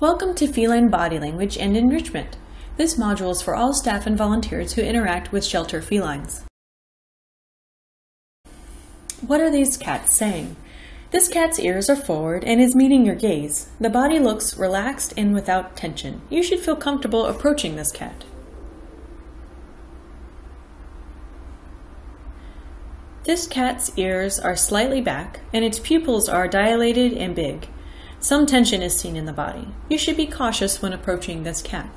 Welcome to Feline Body Language and Enrichment. This module is for all staff and volunteers who interact with shelter felines. What are these cats saying? This cat's ears are forward and is meeting your gaze. The body looks relaxed and without tension. You should feel comfortable approaching this cat. This cat's ears are slightly back and its pupils are dilated and big. Some tension is seen in the body. You should be cautious when approaching this cat.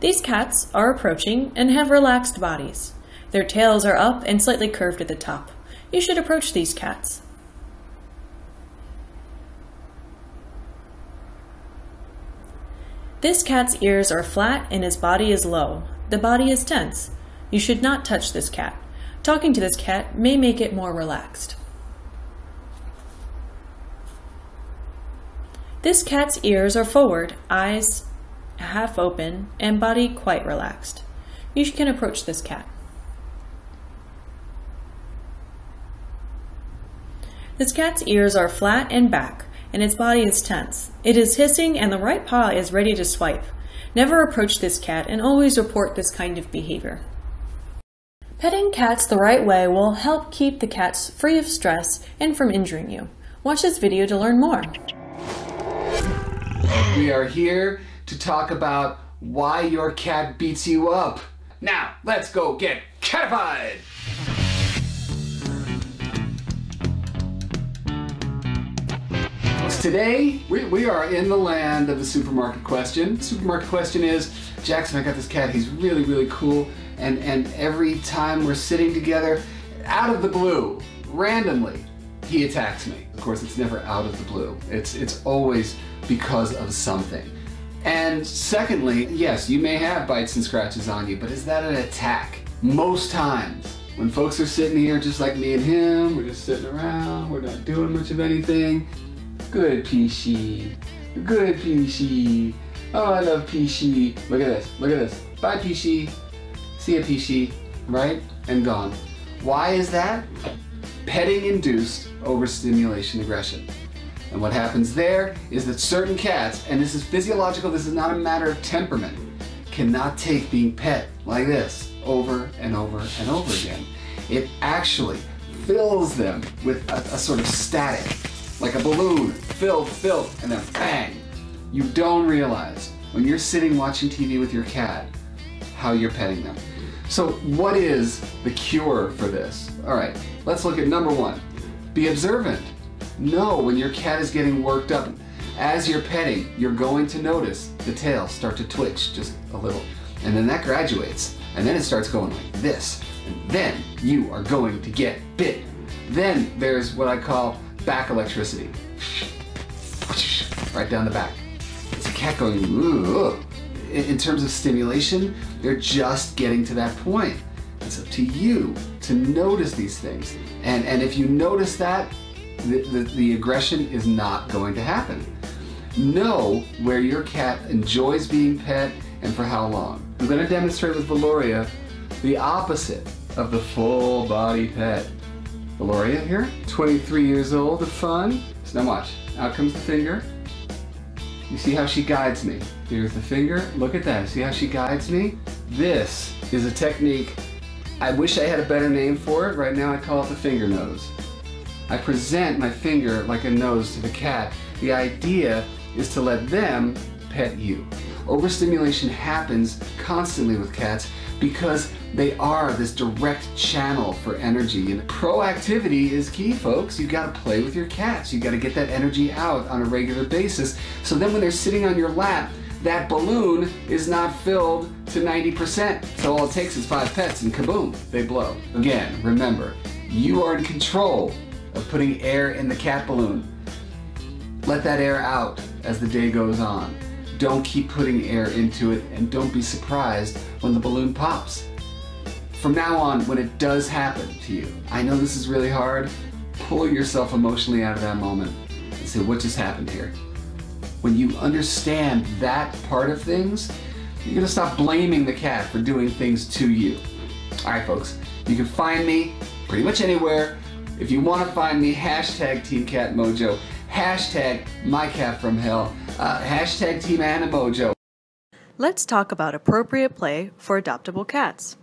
These cats are approaching and have relaxed bodies. Their tails are up and slightly curved at the top. You should approach these cats. This cat's ears are flat and his body is low. The body is tense. You should not touch this cat. Talking to this cat may make it more relaxed. This cat's ears are forward, eyes half open, and body quite relaxed. You can approach this cat. This cat's ears are flat and back, and its body is tense. It is hissing and the right paw is ready to swipe. Never approach this cat and always report this kind of behavior. Petting cats the right way will help keep the cats free of stress and from injuring you. Watch this video to learn more. We are here to talk about why your cat beats you up. Now, let's go get catified! Today, we, we are in the land of the supermarket question. Supermarket question is, Jackson, I got this cat, he's really, really cool, and, and every time we're sitting together, out of the blue, randomly, he attacks me. Of course, it's never out of the blue. It's, it's always because of something. And secondly, yes, you may have bites and scratches on you, but is that an attack? Most times, when folks are sitting here just like me and him, we're just sitting around, we're not doing much of anything. Good Peachy, good Peachy. Oh, I love Peachy. Look at this, look at this. Bye Peachy. See ya Peachy, right? And gone. Why is that? Petting induced overstimulation aggression. And what happens there is that certain cats, and this is physiological, this is not a matter of temperament, cannot take being pet like this over and over and over again. It actually fills them with a, a sort of static, like a balloon, filled, filled, and then bang. You don't realize when you're sitting watching TV with your cat how you're petting them. So what is the cure for this? All right, let's look at number one. Be observant. Know when your cat is getting worked up. As you're petting, you're going to notice the tail start to twitch just a little. And then that graduates. And then it starts going like this. And then you are going to get bit. Then there's what I call back electricity. Right down the back. It's a cat going, Ooh. In terms of stimulation, they're just getting to that point. It's up to you to notice these things. And, and if you notice that, the, the, the aggression is not going to happen. Know where your cat enjoys being pet and for how long. I'm going to demonstrate with Valoria the opposite of the full body pet. Valoria here, 23 years old, of fun. So now watch, out comes the finger. You see how she guides me. Here's the finger, look at that, see how she guides me? This is a technique, I wish I had a better name for it. Right now I call it the finger nose. I present my finger like a nose to the cat. The idea is to let them pet you. Overstimulation happens constantly with cats because they are this direct channel for energy. And proactivity is key, folks. You've gotta play with your cats. You've gotta get that energy out on a regular basis. So then when they're sitting on your lap, that balloon is not filled to 90%. So all it takes is five pets and kaboom, they blow. Again, remember, you are in control of putting air in the cat balloon. Let that air out as the day goes on. Don't keep putting air into it and don't be surprised when the balloon pops. From now on, when it does happen to you, I know this is really hard, pull yourself emotionally out of that moment and say, what just happened here? When you understand that part of things, you're gonna stop blaming the cat for doing things to you. All right, folks, you can find me pretty much anywhere If you want to find me, hashtag Team Cat Mojo, hashtag My Cat from Hell, uh, hashtag Team Animojo. Let's talk about appropriate play for adoptable cats.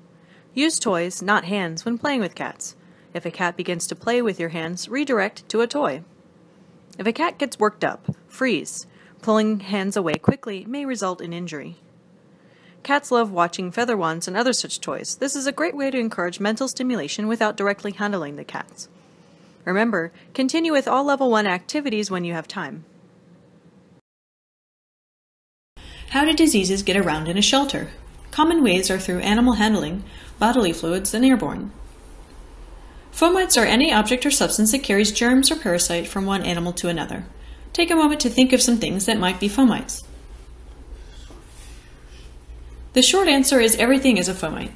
Use toys, not hands, when playing with cats. If a cat begins to play with your hands, redirect to a toy. If a cat gets worked up, freeze. Pulling hands away quickly may result in injury. Cats love watching feather wands and other such toys. This is a great way to encourage mental stimulation without directly handling the cats. Remember, continue with all level 1 activities when you have time. How do diseases get around in a shelter? Common ways are through animal handling, bodily fluids, and airborne. Fomites are any object or substance that carries germs or parasite from one animal to another. Take a moment to think of some things that might be fomites. The short answer is everything is a fomite.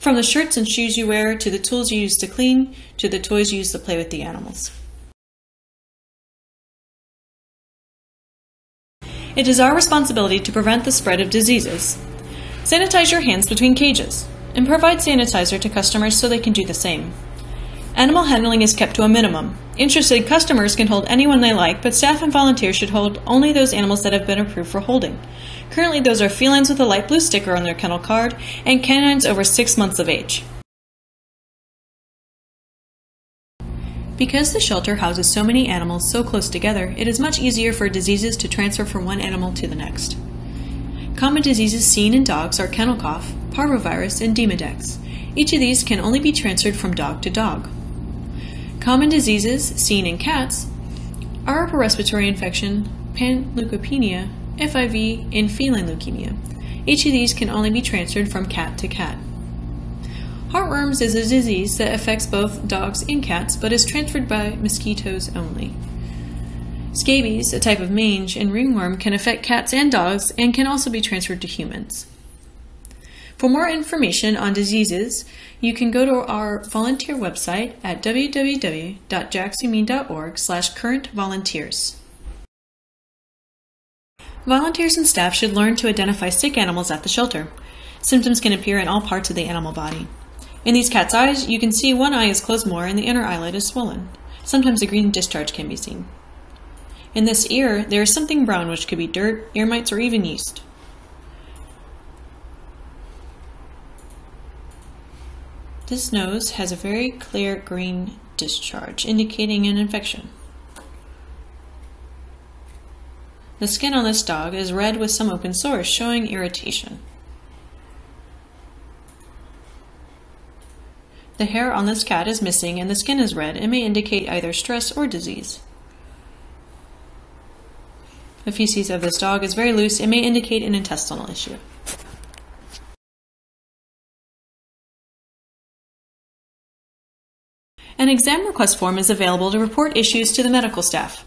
From the shirts and shoes you wear, to the tools you use to clean, to the toys you use to play with the animals. It is our responsibility to prevent the spread of diseases. Sanitize your hands between cages, and provide sanitizer to customers so they can do the same. Animal handling is kept to a minimum. Interested customers can hold anyone they like, but staff and volunteers should hold only those animals that have been approved for holding. Currently, those are felines with a light blue sticker on their kennel card and canines over six months of age. Because the shelter houses so many animals so close together, it is much easier for diseases to transfer from one animal to the next. Common diseases seen in dogs are kennel cough, parvovirus, and demodex. Each of these can only be transferred from dog to dog. Common diseases seen in cats are upper respiratory infection, panleukopenia, FIV, and feline leukemia. Each of these can only be transferred from cat to cat. Heartworms is a disease that affects both dogs and cats, but is transferred by mosquitoes only. Scabies, a type of mange, and ringworm can affect cats and dogs and can also be transferred to humans. For more information on diseases, you can go to our volunteer website at www.jacksumine.org slash current volunteers. Volunteers and staff should learn to identify sick animals at the shelter. Symptoms can appear in all parts of the animal body. In these cats' eyes, you can see one eye is closed more and the inner eyelid is swollen. Sometimes a green discharge can be seen. In this ear, there is something brown which could be dirt, ear mites, or even yeast. This nose has a very clear green discharge, indicating an infection. The skin on this dog is red with some open sores, showing irritation. The hair on this cat is missing and the skin is red and may indicate either stress or disease. The feces of this dog is very loose and may indicate an intestinal issue. Exam request form is available to report issues to the medical staff.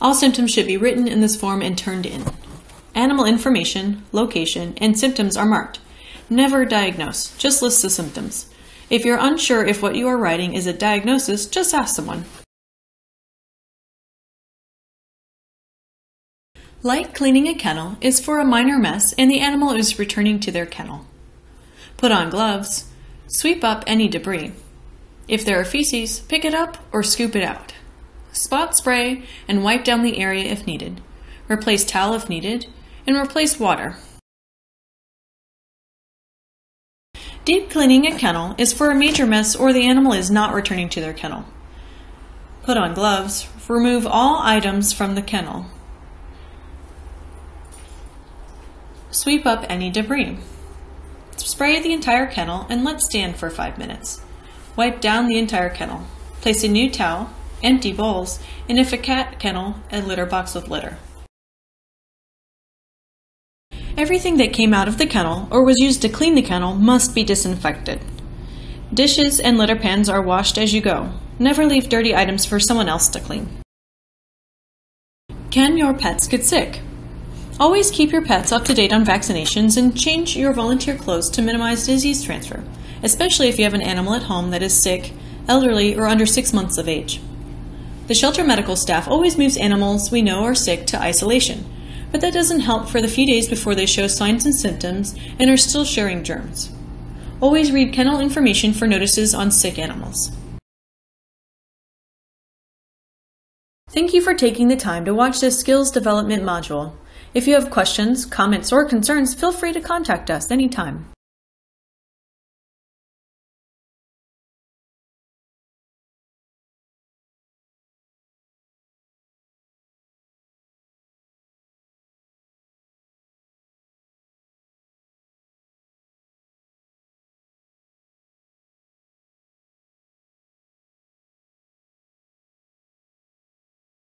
All symptoms should be written in this form and turned in. Animal information, location, and symptoms are marked. Never diagnose, just list the symptoms. If you're unsure if what you are writing is a diagnosis, just ask someone. Light cleaning a kennel is for a minor mess and the animal is returning to their kennel. Put on gloves. Sweep up any debris. If there are feces, pick it up or scoop it out. Spot spray and wipe down the area if needed. Replace towel if needed, and replace water. Deep cleaning a kennel is for a major mess or the animal is not returning to their kennel. Put on gloves. Remove all items from the kennel. Sweep up any debris. Spray the entire kennel and let stand for 5 minutes. Wipe down the entire kennel. Place a new towel, empty bowls, and if a cat kennel, a litter box with litter. Everything that came out of the kennel or was used to clean the kennel must be disinfected. Dishes and litter pans are washed as you go. Never leave dirty items for someone else to clean. Can your pets get sick? Always keep your pets up to date on vaccinations and change your volunteer clothes to minimize disease transfer, especially if you have an animal at home that is sick, elderly, or under six months of age. The shelter medical staff always moves animals we know are sick to isolation but that doesn't help for the few days before they show signs and symptoms and are still sharing germs. Always read kennel information for notices on sick animals. Thank you for taking the time to watch this skills development module. If you have questions, comments, or concerns, feel free to contact us anytime.